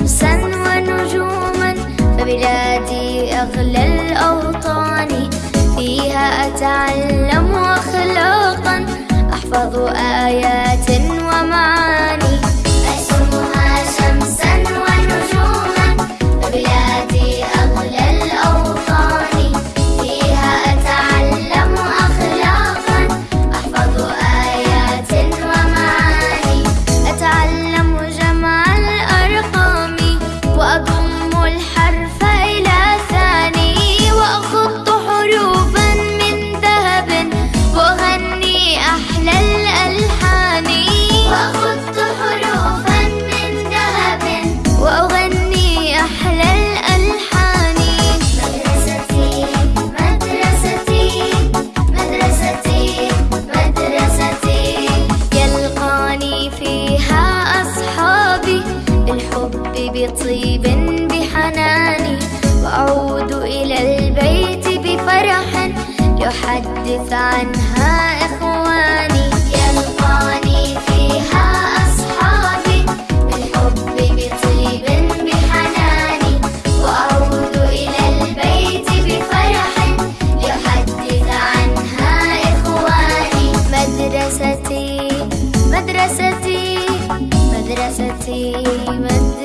شمسا ونجوما فبلادي أغلى الأوطان. فيها أتعلم أخلاقا أحفظ آيات بطيب بحناني وأعود إلى البيت بفرح يحدث عنها إخواني. يلقاني فيها أصحابي بالحب بطيب بحناني وأعود إلى البيت بفرح يحدث عنها إخواني. مدرستي مدرستي مدرستي, مدرستي.